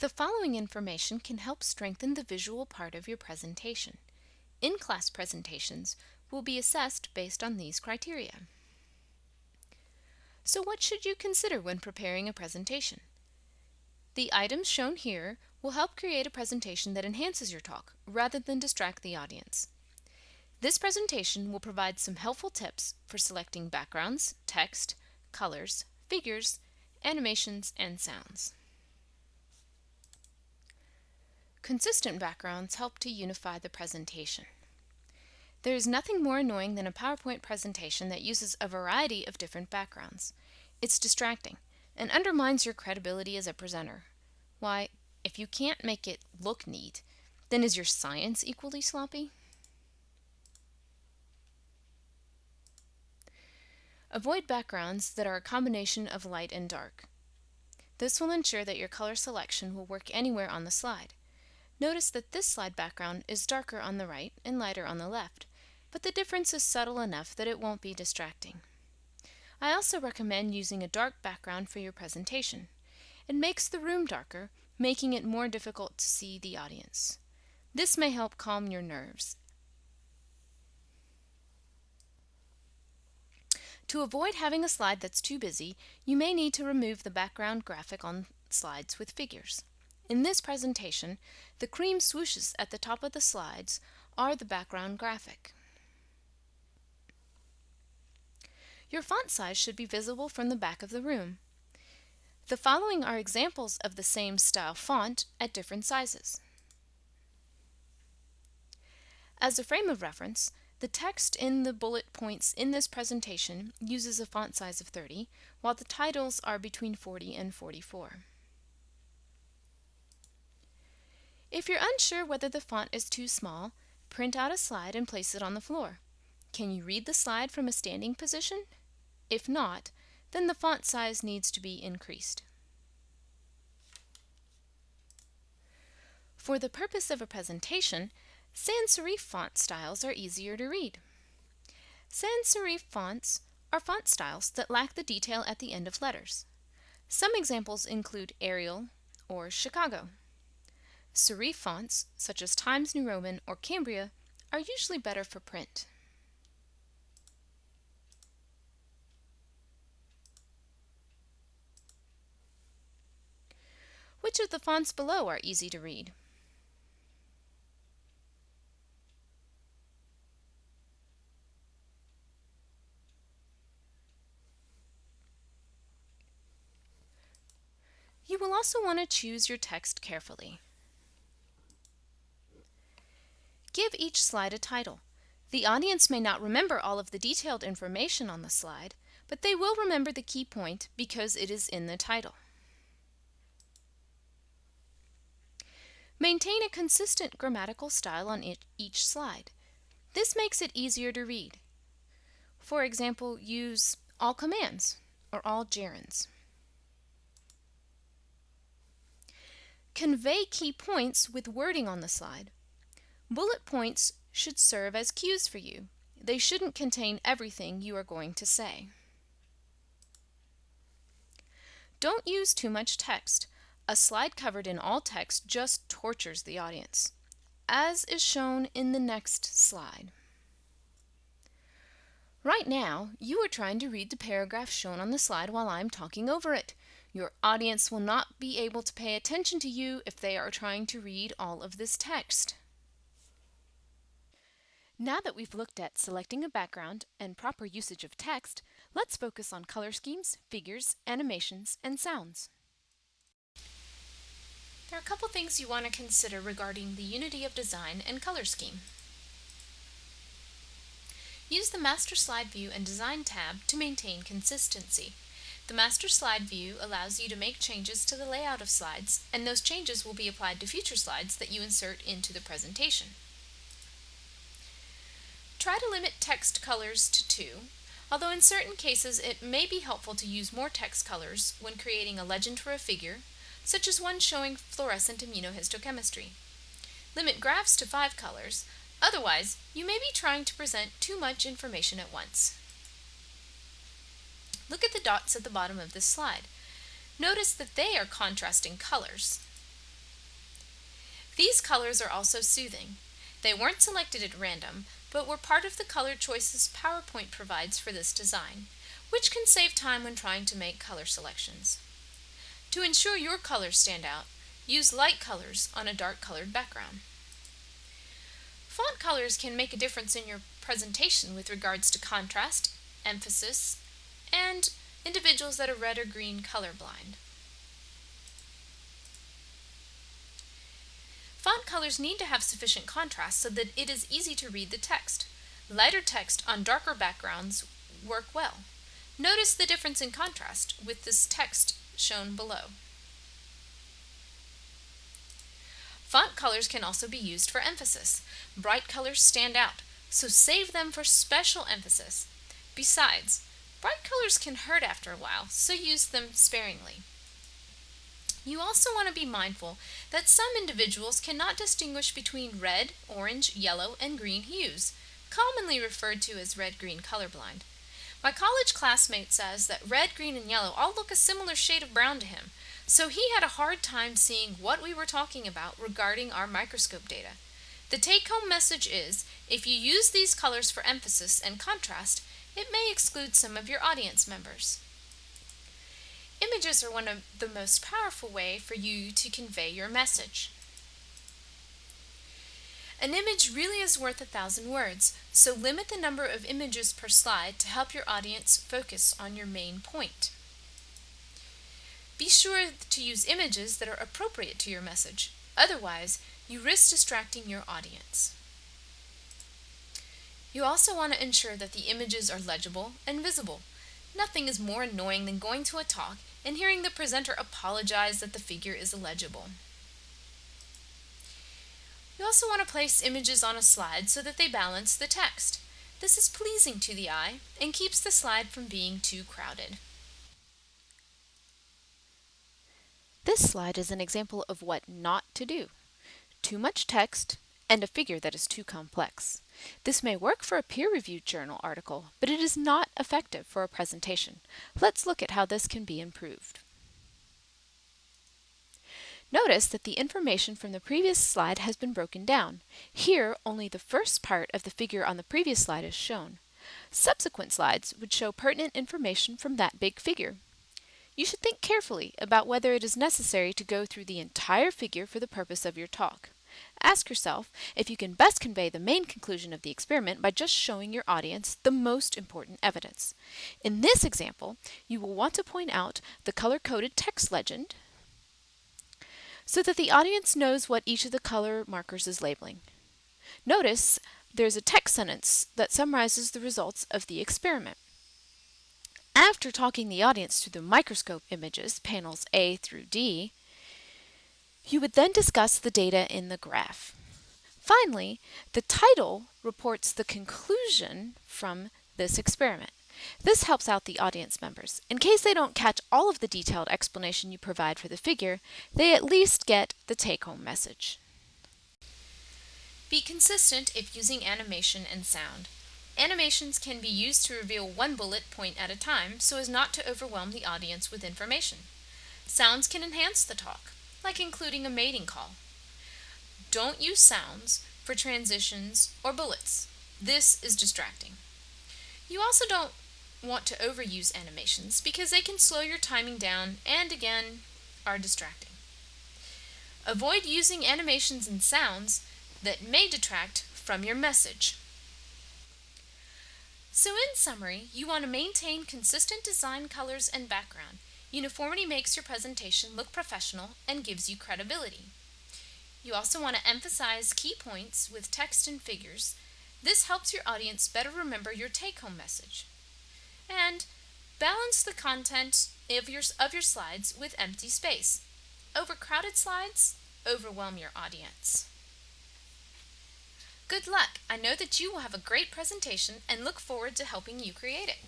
The following information can help strengthen the visual part of your presentation. In-class presentations will be assessed based on these criteria. So what should you consider when preparing a presentation? The items shown here will help create a presentation that enhances your talk rather than distract the audience. This presentation will provide some helpful tips for selecting backgrounds, text, colors, figures, animations, and sounds. Consistent backgrounds help to unify the presentation. There is nothing more annoying than a PowerPoint presentation that uses a variety of different backgrounds. It's distracting and undermines your credibility as a presenter. Why, if you can't make it look neat, then is your science equally sloppy? Avoid backgrounds that are a combination of light and dark. This will ensure that your color selection will work anywhere on the slide. Notice that this slide background is darker on the right and lighter on the left, but the difference is subtle enough that it won't be distracting. I also recommend using a dark background for your presentation. It makes the room darker, making it more difficult to see the audience. This may help calm your nerves. To avoid having a slide that's too busy, you may need to remove the background graphic on slides with figures. In this presentation, the cream swooshes at the top of the slides are the background graphic. Your font size should be visible from the back of the room. The following are examples of the same style font at different sizes. As a frame of reference, the text in the bullet points in this presentation uses a font size of 30, while the titles are between 40 and 44. If you're unsure whether the font is too small, print out a slide and place it on the floor. Can you read the slide from a standing position? If not, then the font size needs to be increased. For the purpose of a presentation, sans serif font styles are easier to read. Sans serif fonts are font styles that lack the detail at the end of letters. Some examples include Arial or Chicago. Serif fonts, such as Times New Roman or Cambria, are usually better for print. Which of the fonts below are easy to read? You will also want to choose your text carefully. Give each slide a title. The audience may not remember all of the detailed information on the slide, but they will remember the key point because it is in the title. Maintain a consistent grammatical style on each slide. This makes it easier to read. For example, use all commands or all gerunds. Convey key points with wording on the slide. Bullet points should serve as cues for you. They shouldn't contain everything you are going to say. Don't use too much text. A slide covered in all text just tortures the audience, as is shown in the next slide. Right now, you are trying to read the paragraph shown on the slide while I'm talking over it. Your audience will not be able to pay attention to you if they are trying to read all of this text. Now that we've looked at selecting a background and proper usage of text, let's focus on color schemes, figures, animations, and sounds. There are a couple things you want to consider regarding the unity of design and color scheme. Use the Master Slide View and Design tab to maintain consistency. The Master Slide View allows you to make changes to the layout of slides, and those changes will be applied to future slides that you insert into the presentation. Try to limit text colors to two, although in certain cases it may be helpful to use more text colors when creating a legend for a figure, such as one showing fluorescent immunohistochemistry. Limit graphs to five colors, otherwise you may be trying to present too much information at once. Look at the dots at the bottom of this slide. Notice that they are contrasting colors. These colors are also soothing. They weren't selected at random, but were part of the color choices PowerPoint provides for this design, which can save time when trying to make color selections. To ensure your colors stand out, use light colors on a dark colored background. Font colors can make a difference in your presentation with regards to contrast, emphasis, and individuals that are red or green colorblind. Font colors need to have sufficient contrast so that it is easy to read the text. Lighter text on darker backgrounds work well. Notice the difference in contrast with this text shown below. Font colors can also be used for emphasis. Bright colors stand out, so save them for special emphasis. Besides, bright colors can hurt after a while, so use them sparingly. You also want to be mindful that some individuals cannot distinguish between red, orange, yellow, and green hues, commonly referred to as red-green colorblind. My college classmate says that red, green, and yellow all look a similar shade of brown to him, so he had a hard time seeing what we were talking about regarding our microscope data. The take-home message is, if you use these colors for emphasis and contrast, it may exclude some of your audience members. Images are one of the most powerful way for you to convey your message. An image really is worth a thousand words, so limit the number of images per slide to help your audience focus on your main point. Be sure to use images that are appropriate to your message, otherwise you risk distracting your audience. You also want to ensure that the images are legible and visible. Nothing is more annoying than going to a talk and hearing the presenter apologize that the figure is illegible. You also want to place images on a slide so that they balance the text. This is pleasing to the eye and keeps the slide from being too crowded. This slide is an example of what not to do. Too much text and a figure that is too complex. This may work for a peer-reviewed journal article, but it is not effective for a presentation. Let's look at how this can be improved. Notice that the information from the previous slide has been broken down. Here, only the first part of the figure on the previous slide is shown. Subsequent slides would show pertinent information from that big figure. You should think carefully about whether it is necessary to go through the entire figure for the purpose of your talk. Ask yourself if you can best convey the main conclusion of the experiment by just showing your audience the most important evidence. In this example, you will want to point out the color-coded text legend, so that the audience knows what each of the color markers is labeling. Notice there's a text sentence that summarizes the results of the experiment. After talking the audience through the microscope images, panels A through D, you would then discuss the data in the graph. Finally, the title reports the conclusion from this experiment. This helps out the audience members. In case they don't catch all of the detailed explanation you provide for the figure, they at least get the take-home message. Be consistent if using animation and sound. Animations can be used to reveal one bullet point at a time so as not to overwhelm the audience with information. Sounds can enhance the talk, like including a mating call. Don't use sounds for transitions or bullets. This is distracting. You also don't want to overuse animations because they can slow your timing down and again are distracting. Avoid using animations and sounds that may detract from your message. So in summary, you want to maintain consistent design colors and background. Uniformity makes your presentation look professional and gives you credibility. You also want to emphasize key points with text and figures. This helps your audience better remember your take-home message and balance the content of your, of your slides with empty space. Overcrowded slides overwhelm your audience. Good luck! I know that you will have a great presentation and look forward to helping you create it.